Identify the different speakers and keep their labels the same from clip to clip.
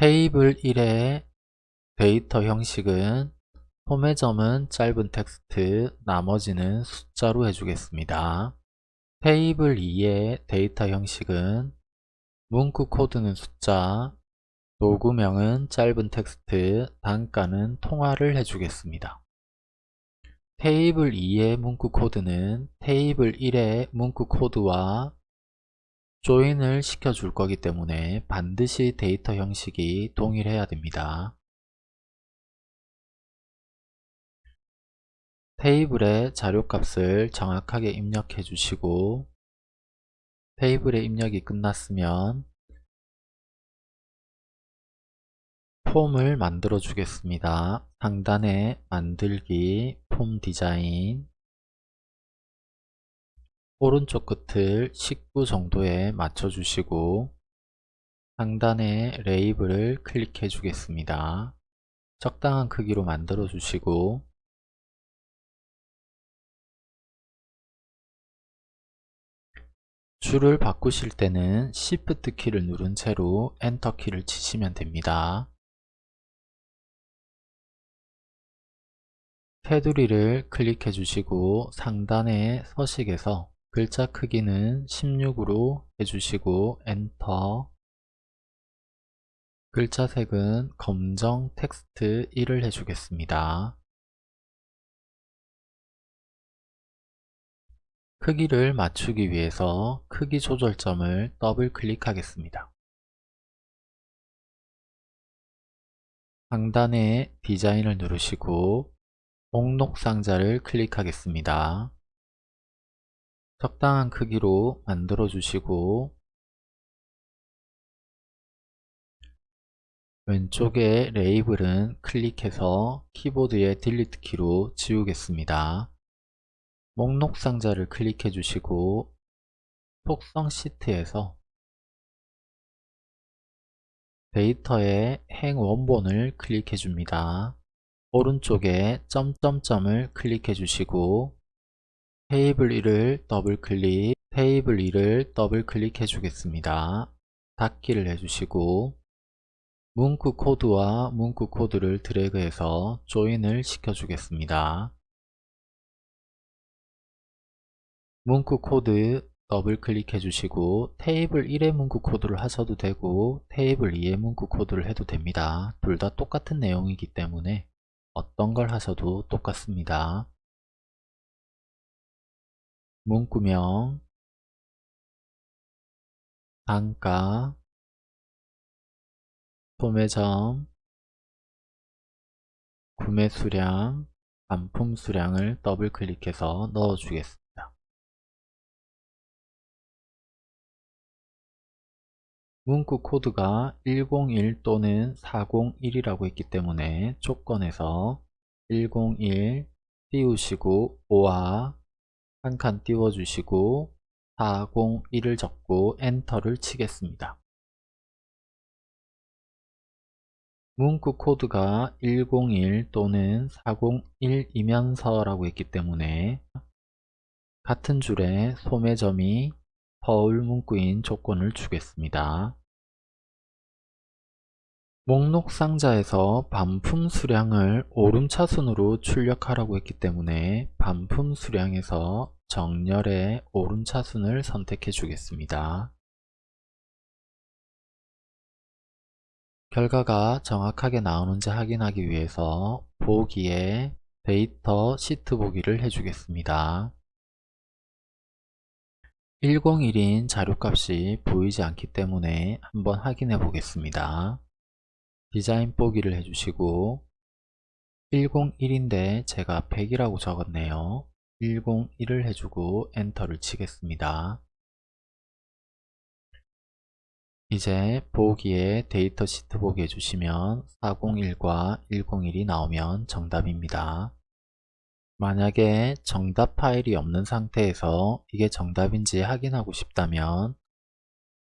Speaker 1: 테이블 1의 데이터 형식은 소매점은 짧은 텍스트, 나머지는 숫자로 해주겠습니다. 테이블 2의 데이터 형식은 문구 코드는 숫자, 도구명은 짧은 텍스트, 단가는 통화를 해주겠습니다. 테이블 2의 문구 코드는 테이블 1의 문구 코드와 조인을 시켜줄 거기 때문에 반드시 데이터 형식이 동일해야 됩니다. 테이블의 자료값을 정확하게 입력해 주시고 테이블의 입력이 끝났으면 폼을 만들어 주겠습니다. 상단에 만들기, 폼 디자인 오른쪽 끝을 19 정도에 맞춰 주시고 상단에 레이블을 클릭해 주겠습니다. 적당한 크기로 만들어 주시고 줄을 바꾸실 때는 Shift 키를 누른 채로 엔터 키를 치시면 됩니다. 테두리를 클릭해 주시고 상단의 서식에서 글자 크기는 16으로 해주시고 엔터 글자 색은 검정 텍스트 1을 해주겠습니다. 크기를 맞추기 위해서 크기 조절점을 더블 클릭하겠습니다. 상단에 디자인을 누르시고 목록 상자를 클릭하겠습니다. 적당한 크기로 만들어 주시고 왼쪽에 레이블은 클릭해서 키보드의 delete 키로 지우겠습니다. 목록 상자를 클릭해 주시고 속성 시트에서 데이터의 행 원본을 클릭해 줍니다. 오른쪽에 점점점을 클릭해 주시고 테이블 1을 더블 클릭, 테이블 2를 더블 클릭해 주겠습니다. 닫기를 해주시고 문구 코드와 문구 코드를 드래그해서 join을 시켜주겠습니다. 문구 코드 더블 클릭해 주시고 테이블 1의 문구 코드를 하셔도 되고 테이블 2의 문구 코드를 해도 됩니다. 둘 다 똑같은 내용이기 때문에 어떤 걸 하셔도 똑같습니다. 문구명 단가 소매점 구매 수량 반품 수량을 더블 클릭해서 넣어 주겠습니다. 문구 코드가 101 또는 401이라고 있기 때문에 조건에서 101 띄우시고 5와 한 칸 띄워주시고 401을 적고 엔터를 치겠습니다. 문구 코드가 101 또는 401이면서 라고 했기 때문에 같은 줄에 소매점이 서울 문구인 조건을 주겠습니다. 목록 상자에서 반품 수량을 오름차순으로 출력하라고 했기 때문에 반품 수량에서 정렬의 오름차순을 선택해 주겠습니다. 결과가 정확하게 나오는지 확인하기 위해서 보기에 데이터 시트 보기를 해주겠습니다. 101인 자료값이 보이지 않기 때문에 한번 확인해 보겠습니다. 디자인 보기를 해주시고 101인데 제가 100이라고 적었네요. 101을 해주고 엔터를 치겠습니다. 이제 보기에 데이터 시트 보기 해주시면 401과 101이 나오면 정답입니다. 만약에 정답 파일이 없는 상태에서 이게 정답인지 확인하고 싶다면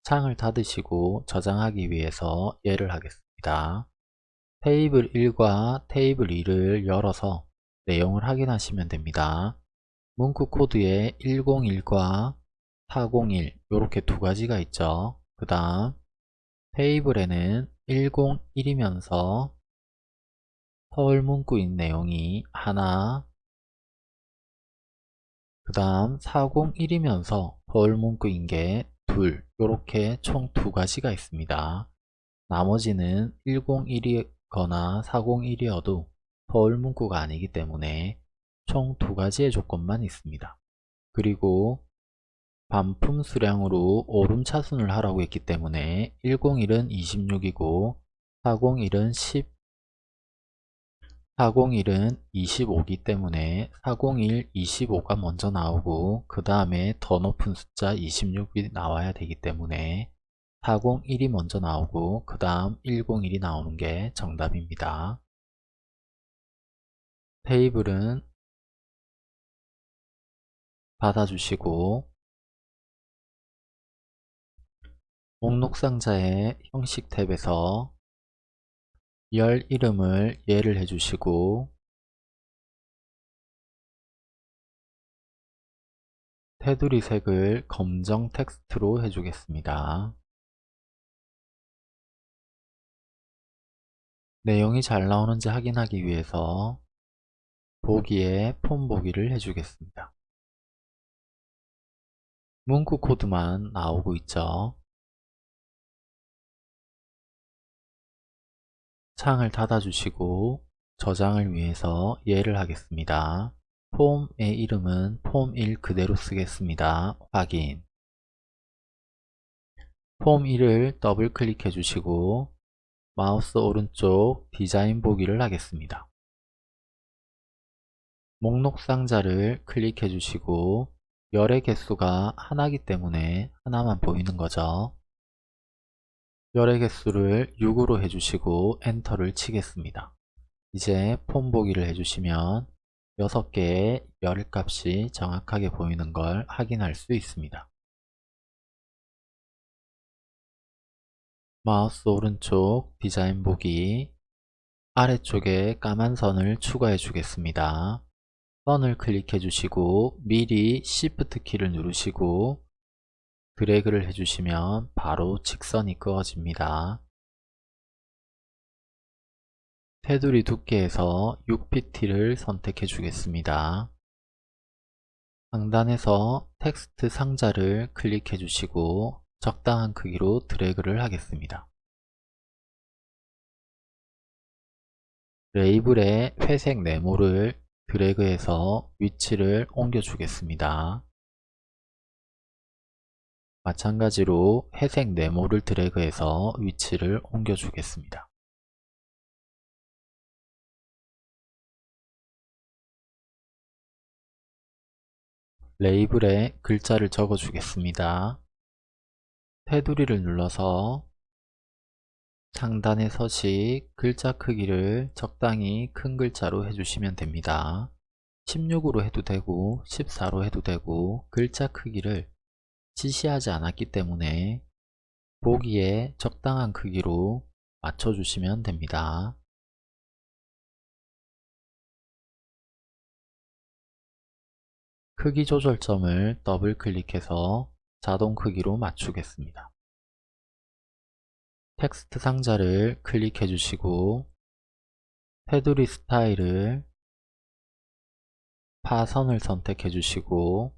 Speaker 1: 창을 닫으시고 저장하기 위해서 예를 하겠습니다. 있습니다. 테이블 1과 테이블 2를 열어서 내용을 확인하시면 됩니다. 문구 코드에 101과 401 이렇게 두 가지가 있죠. 그 다음 테이블에는 101이면서 서울 문구인 내용이 하나 그 다음 401이면서 서울 문구인 게 둘, 이렇게 총 두 가지가 있습니다. 나머지는 101이거나 401이어도 서울 문구가 아니기 때문에 총 두 가지의 조건만 있습니다. 그리고 반품 수량으로 오름차순을 하라고 했기 때문에 101은 26이고 401은 10 401은 25기 때문에 401, 25가 먼저 나오고 그 다음에 더 높은 숫자 26이 나와야 되기 때문에 401이 먼저 나오고 그 다음 101이 나오는 게 정답입니다. 테이블은 받아주시고 목록 상자의 형식 탭에서 열 이름을 예를 해주시고 테두리 색을 검정 텍스트로 해주겠습니다. 내용이 잘 나오는지 확인하기 위해서 보기에 폼 보기를 해주겠습니다. 문구 코드만 나오고 있죠. 창을 닫아주시고 저장을 위해서 예를 하겠습니다. 폼의 이름은 폼1 그대로 쓰겠습니다. 확인 폼1을 더블 클릭해 주시고 마우스 오른쪽 디자인 보기를 하겠습니다. 목록 상자를 클릭해 주시고 열의 개수가 하나기 때문에 하나만 보이는 거죠. 열의 개수를 6으로 해주시고 엔터를 치겠습니다. 이제 폼 보기를 해주시면 6개의 열 값이 정확하게 보이는 걸 확인할 수 있습니다. 마우스 오른쪽 디자인 보기 아래쪽에 까만 선을 추가해 주겠습니다. 선을 클릭해 주시고 미리 Shift 키를 누르시고 드래그를 해주시면 바로 직선이 그어집니다. 테두리 두께에서 6pt를 선택해 주겠습니다. 상단에서 텍스트 상자를 클릭해 주시고 적당한 크기로 드래그를 하겠습니다. 레이블의 회색 네모를 드래그해서 위치를 옮겨 주겠습니다. 마찬가지로 회색 네모를 드래그해서 위치를 옮겨 주겠습니다. 레이블에 글자를 적어 주겠습니다. 테두리를 눌러서 상단의 서식 글자 크기를 적당히 큰 글자로 해주시면 됩니다. 16으로 해도 되고 14로 해도 되고 글자 크기를 지시하지 않았기 때문에 보기에 적당한 크기로 맞춰주시면 됩니다. 크기 조절점을 더블 클릭해서 자동 크기로 맞추겠습니다. 텍스트 상자를 클릭해 주시고 테두리 스타일을 파선을 선택해 주시고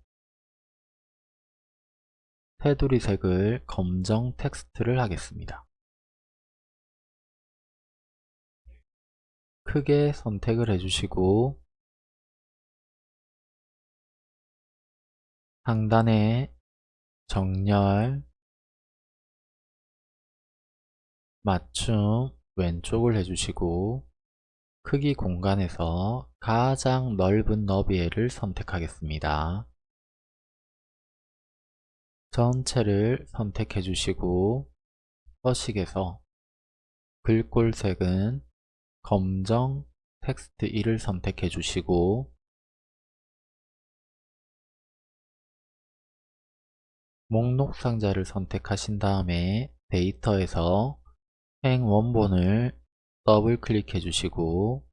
Speaker 1: 테두리 색을 검정 텍스트를 하겠습니다. 크게 선택을 해주시고 상단에 정렬, 맞춤 왼쪽을 해주시고 크기 공간에서 가장 넓은 너비를 선택하겠습니다. 전체를 선택해 주시고 서식에서 글꼴색은 검정 텍스트 1을 선택해 주시고 목록 상자를 선택하신 다음에 데이터에서 행 원본을 더블 클릭해 주시고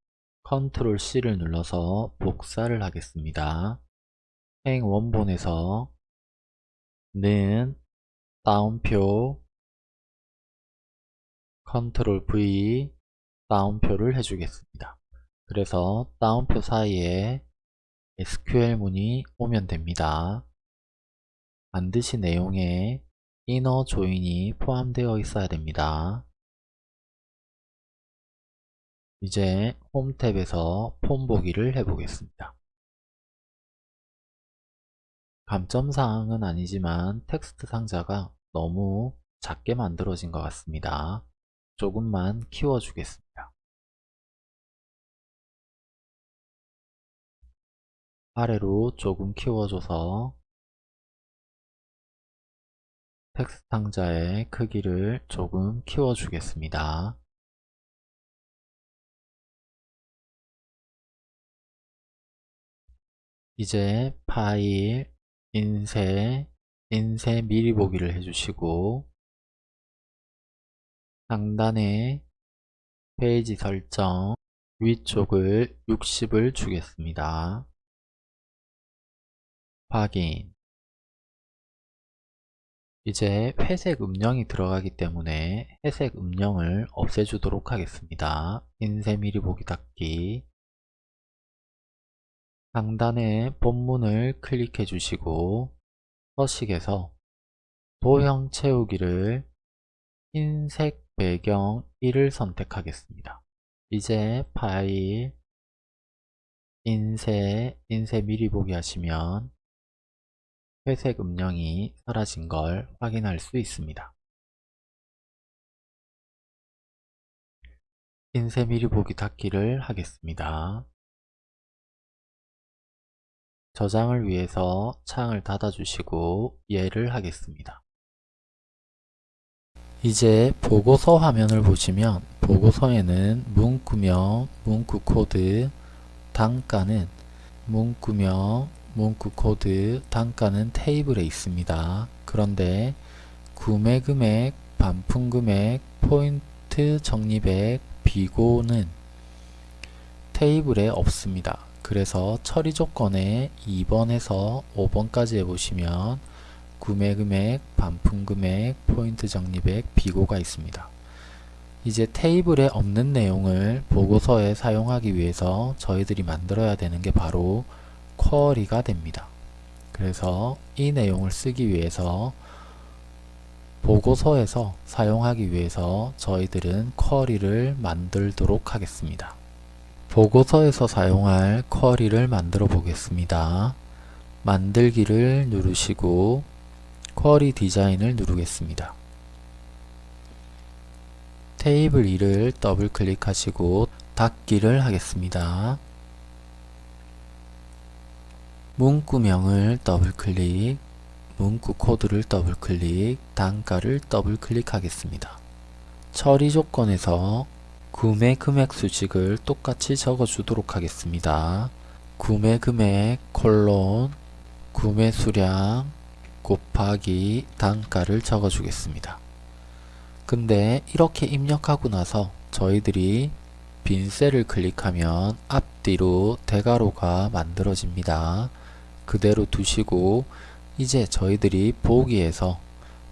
Speaker 1: 컨트롤 C를 눌러서 복사를 하겠습니다. 행 원본에서 는 따옴표 컨트롤 V 따옴표를 해주겠습니다. 그래서 따옴표 사이에 SQL문이 오면 됩니다. 반드시 내용에 이너 조인이 포함되어 있어야 됩니다. 이제 홈 탭에서 폼 보기를 해보겠습니다. 감점사항은 아니지만 텍스트 상자가 너무 작게 만들어진 것 같습니다. 조금만 키워주겠습니다. 아래로 조금 키워줘서 텍스트 상자의 크기를 조금 키워주겠습니다. 이제 파일, 인쇄, 인쇄 미리 보기를 해주시고 상단에 페이지 설정 위쪽을 60을 주겠습니다. 확인 이제 회색 음영이 들어가기 때문에 회색 음영을 없애주도록 하겠습니다. 인쇄 미리 보기 닫기 상단에 본문을 클릭해 주시고 서식에서 도형 채우기를 흰색 배경 1을 선택하겠습니다. 이제 파일 인쇄 인쇄 미리 보기 하시면 회색 음영이 사라진 걸 확인할 수 있습니다. 인쇄 미리 보기 닫기를 하겠습니다. 저장을 위해서 창을 닫아주시고 예를 하겠습니다. 이제 보고서 화면을 보시면 보고서에는 문구명, 문구 코드, 단가는 문구명, 문구 코드, 단가는 테이블에 있습니다. 그런데 구매 금액, 반품 금액, 포인트 적립액, 비고는 테이블에 없습니다. 그래서 처리 조건에 2번에서 5번까지 해보시면 구매 금액, 반품 금액, 포인트 적립액, 비고가 있습니다. 이제 테이블에 없는 내용을 보고서에 사용하기 위해서 저희들이 만들어야 되는 게 바로 쿼리가 됩니다. 그래서 이 내용을 쓰기 위해서 보고서에서 사용하기 위해서 저희들은 쿼리를 만들도록 하겠습니다. 보고서에서 사용할 쿼리를 만들어 보겠습니다. 만들기를 누르시고 쿼리 디자인을 누르겠습니다. 테이블 2를 더블 클릭하시고 닫기를 하겠습니다. 문구명을 더블 클릭, 문구 코드를 더블 클릭, 단가를 더블 클릭하겠습니다. 처리 조건에서 구매 금액 수식을 똑같이 적어주도록 하겠습니다. 구매 금액 콜론 구매 수량 곱하기 단가를 적어주겠습니다. 근데 이렇게 입력하고 나서 저희들이 빈 셀을 클릭하면 앞뒤로 대괄호가 만들어집니다. 그대로 두시고 이제 저희들이 보기에서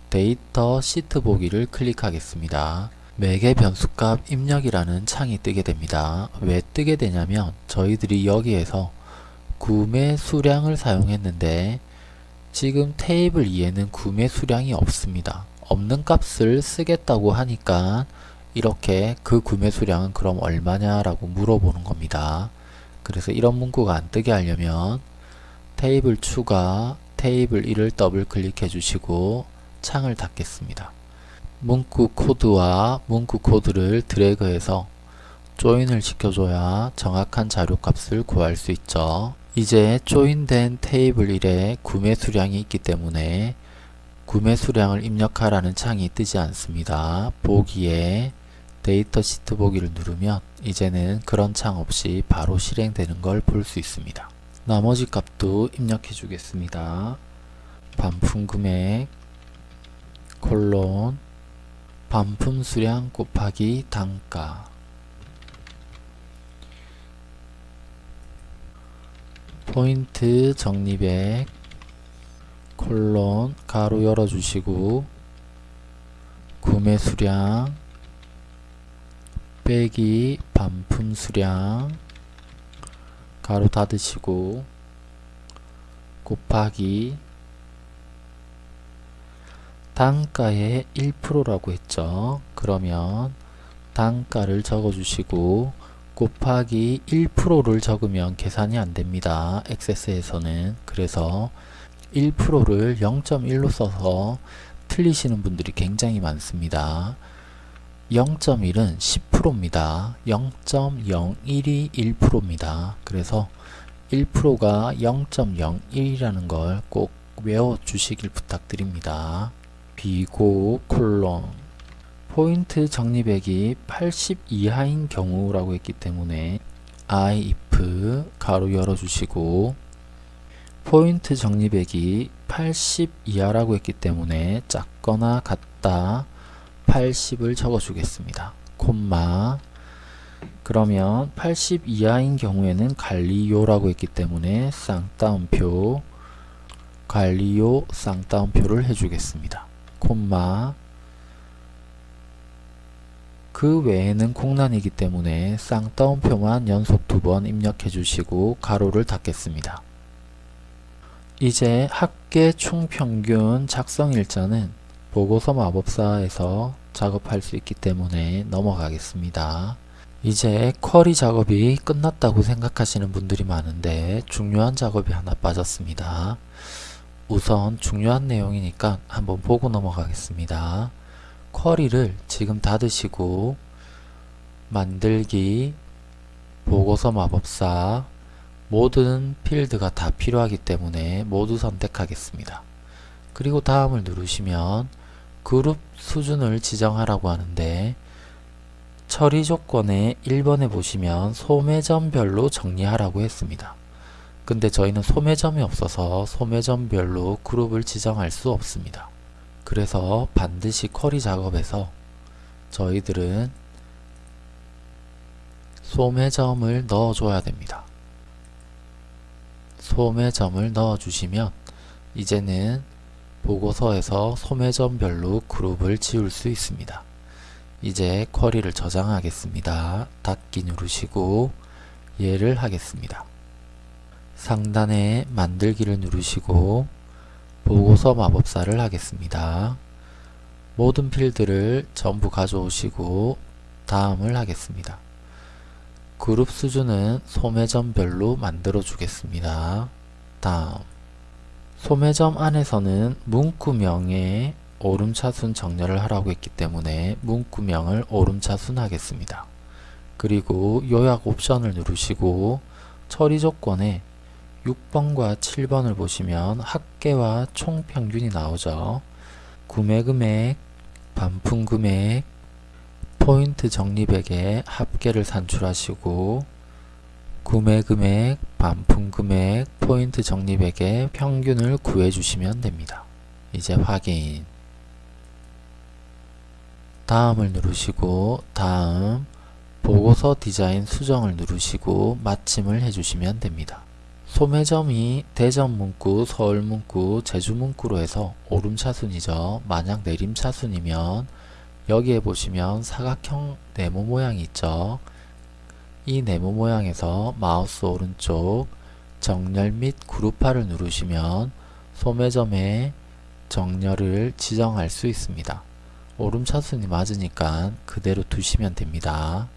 Speaker 1: 데이터 시트 보기를 클릭하겠습니다. 매개 변수값 입력이라는 창이 뜨게 됩니다. 왜 뜨게 되냐면 저희들이 여기에서 구매 수량을 사용했는데 지금 테이블 2에는 구매 수량이 없습니다. 없는 값을 쓰겠다고 하니까 이렇게 그 구매 수량은 그럼 얼마냐 라고 물어보는 겁니다. 그래서 이런 문구가 안 뜨게 하려면 테이블 추가 테이블 1을 더블 클릭해 주시고 창을 닫겠습니다. 문구 코드와 문구 코드를 드래그해서 조인을 시켜줘야 정확한 자료값을 구할 수 있죠. 이제 조인된 테이블 1에 구매 수량이 있기 때문에 구매 수량을 입력하라는 창이 뜨지 않습니다. 보기에 데이터 시트 보기를 누르면 이제는 그런 창 없이 바로 실행되는 걸 볼 수 있습니다. 나머지 값도 입력해 주겠습니다. 반품 금액 콜론 반품 수량 곱하기 단가 포인트 적립액 콜론 가로 열어주시고 구매 수량 빼기 반품 수량 가로 닫으시고 곱하기 단가의 1%라고 했죠. 그러면 단가를 적어주시고 곱하기 1%를 적으면 계산이 안됩니다. 액세스에서는 그래서 1%를 0.1로 써서 틀리시는 분들이 굉장히 많습니다. 0.1은 10%입니다. 0.01이 1%입니다. 그래서 1%가 0.01이라는 걸 꼭 외워주시길 부탁드립니다. 비고 콜론 포인트 적립액이 80 이하인 경우라고 했기 때문에 I if 가로 열어주시고 포인트 적립액이 80 이하라고 했기 때문에 작거나 같다 80을 적어주겠습니다. 콤마 그러면 80 이하인 경우에는 관리요라고 했기 때문에 쌍따옴표 관리요 쌍따옴표를 해주겠습니다. 콤마 그 외에는 공란이기 때문에 쌍따옴표만 연속 두 번 입력해 주시고 가로를 닫겠습니다. 이제 합계 총평균 작성일자는 보고서 마법사에서 작업할 수 있기 때문에 넘어가겠습니다. 이제 쿼리 작업이 끝났다고 생각하시는 분들이 많은데 중요한 작업이 하나 빠졌습니다. 우선 중요한 내용이니까 한번 보고 넘어가겠습니다. 쿼리를 지금 닫으시고 만들기 보고서 마법사 모든 필드가 다 필요하기 때문에 모두 선택하겠습니다. 그리고 다음을 누르시면 그룹 수준을 지정하라고 하는데 처리 조건에 1번에 보시면 소매점별로 정리하라고 했습니다. 근데 저희는 소매점이 없어서 소매점별로 그룹을 지정할 수 없습니다. 그래서 반드시 쿼리 작업에서 저희들은 소매점을 넣어줘야 됩니다. 소매점을 넣어주시면 이제는 보고서에서 소매점별로 그룹을 지울 수 있습니다. 이제 쿼리를 저장하겠습니다. 닫기 누르시고 얘를 하겠습니다. 상단에 만들기를 누르시고 보고서 마법사를 하겠습니다. 모든 필드를 전부 가져오시고 다음을 하겠습니다. 그룹 수준은 소매점별로 만들어 주겠습니다. 다음 소매점 안에서는 문구명에 오름차순 정렬을 하라고 했기 때문에 문구명을 오름차순 하겠습니다. 그리고 요약 옵션을 누르시고 처리 조건에 6번과 7번을 보시면 합계와 총평균이 나오죠. 구매금액, 반품금액, 포인트 적립액의 합계를 산출하시고 구매 금액, 반품 금액, 포인트 적립액의 평균을 구해주시면 됩니다. 이제 확인 다음을 누르시고 다음 보고서 디자인 수정을 누르시고 마침을 해주시면 됩니다. 소매점이 대전 문구, 서울 문구, 제주 문구로 해서 오름차순이죠. 만약 내림차순이면 여기에 보시면 사각형 네모 모양이 있죠. 이 네모 모양에서 마우스 오른쪽 정렬 및 그룹화를 누르시면 소매점의 정렬을 지정할 수 있습니다. 오름차순이 맞으니까 그대로 두시면 됩니다.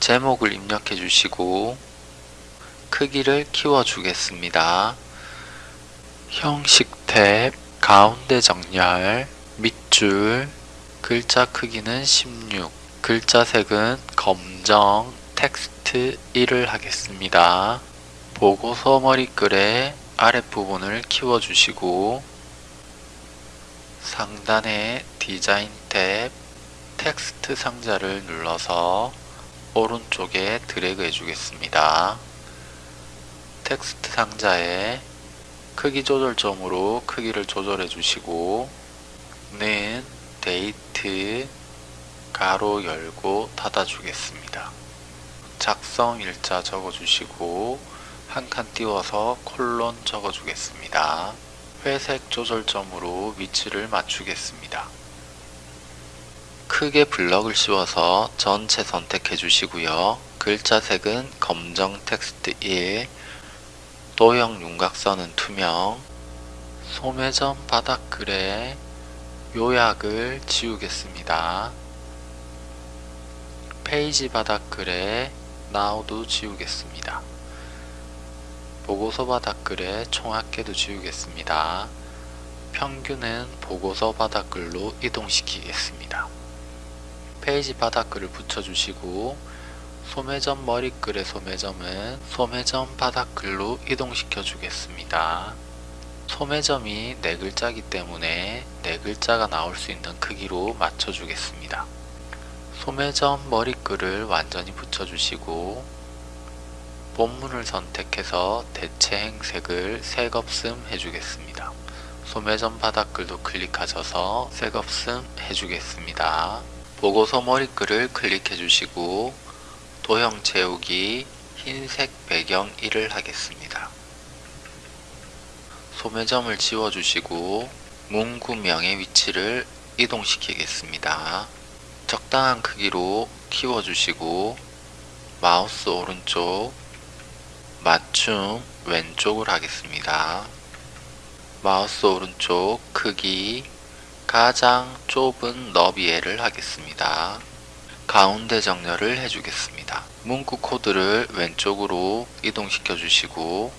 Speaker 1: 제목을 입력해 주시고 크기를 키워 주겠습니다. 형식 탭 가운데 정렬 밑줄 글자 크기는 16 글자 색은 검정 텍스트 1을 하겠습니다. 보고서 머리글의 아랫부분을 키워주시고 상단의 디자인 탭 텍스트 상자를 눌러서 오른쪽에 드래그 해주겠습니다. 텍스트 상자에 크기 조절점으로 크기를 조절해 주시고 는 데이트 가로 열고 닫아 주겠습니다. 작성 일자 적어 주시고 한 칸 띄워서 콜론 적어 주겠습니다. 회색 조절점으로 위치를 맞추겠습니다. 크게 블럭을 씌워서 전체 선택해 주시고요. 글자 색은 검정 텍스트 1, 도형 윤곽선은 투명, 소매점 바닥글에 요약을 지우겠습니다. 페이지 바닥글에 now도 지우겠습니다. 보고서 바닥글에 총합계도 지우겠습니다. 평균은 보고서 바닥글로 이동시키겠습니다. 페이지 바닥글을 붙여주시고 소매점 머리글의 소매점은 소매점 바닥글로 이동시켜 주겠습니다. 소매점이 네 글자이기 때문에 네 글자가 나올 수 있는 크기로 맞춰 주겠습니다. 소매점 머리글을 완전히 붙여주시고 본문을 선택해서 대체 행색을 색없음 해주겠습니다. 소매점 바닥글도 클릭하셔서 색없음 해주겠습니다. 보고서 머리글을 클릭해 주시고 도형 채우기 흰색 배경 1을 하겠습니다. 소매점을 지워주시고 문구명의 위치를 이동시키겠습니다. 적당한 크기로 키워주시고 마우스 오른쪽 맞춤 왼쪽을 하겠습니다. 마우스 오른쪽 크기 가장 좁은 너비에를 하겠습니다. 가운데 정렬을 해주겠습니다. 문구 코드를 왼쪽으로 이동시켜 주시고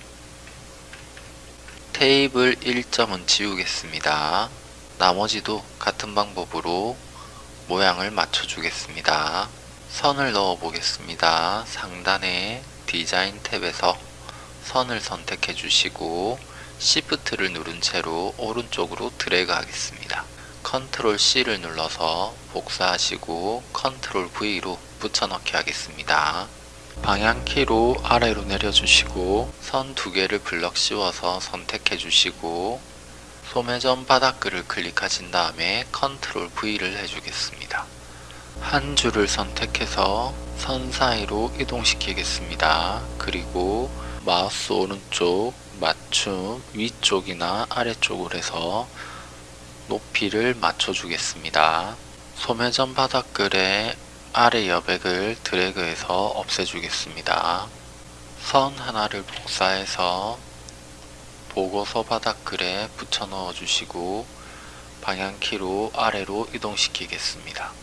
Speaker 1: 테이블 1점은 지우겠습니다. 나머지도 같은 방법으로 모양을 맞춰 주겠습니다. 선을 넣어 보겠습니다. 상단에 디자인 탭에서 선을 선택해 주시고 Shift를 누른 채로 오른쪽으로 드래그 하겠습니다. 컨트롤 C를 눌러서 복사하시고 컨트롤 V로 붙여넣기 하겠습니다. 방향키로 아래로 내려주시고 선 두 개를 블럭 씌워서 선택해 주시고 소매점 바닥글을 클릭하신 다음에 컨트롤 V를 해주겠습니다. 한 줄을 선택해서 선 사이로 이동시키겠습니다. 그리고 마우스 오른쪽 맞춤 위쪽이나 아래쪽으로 해서 높이를 맞춰주겠습니다. 소매점 바닥글의 아래 여백을 드래그해서 없애주겠습니다. 선 하나를 복사해서 보고서 바닥 글에 붙여 넣어 주시고 방향키로 아래로 이동시키겠습니다.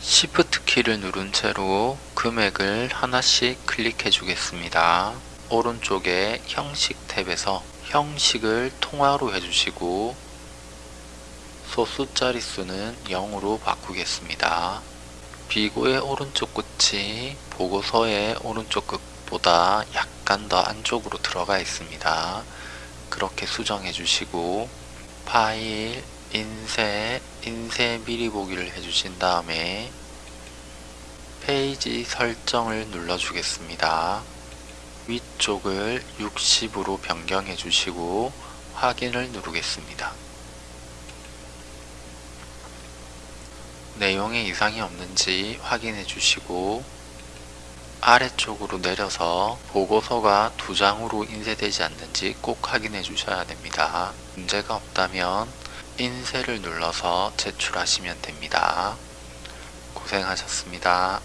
Speaker 1: Shift 키를 누른 채로 금액을 하나씩 클릭해 주겠습니다. 오른쪽에 형식 탭에서 형식을 통화로 해주시고 소수 자릿수는 0으로 바꾸겠습니다. 비고의 오른쪽 끝이 보고서의 오른쪽 끝보다 약간 더 안쪽으로 들어가 있습니다. 그렇게 수정해 주시고 파일, 인쇄, 인쇄 미리 보기를 해주신 다음에 페이지 설정을 눌러 주겠습니다. 위쪽을 60으로 변경해 주시고 확인을 누르겠습니다. 내용에 이상이 없는지 확인해 주시고 아래쪽으로 내려서 보고서가 두 장으로 인쇄되지 않는지 꼭 확인해 주셔야 됩니다. 문제가 없다면 인쇄를 눌러서 제출하시면 됩니다. 고생하셨습니다.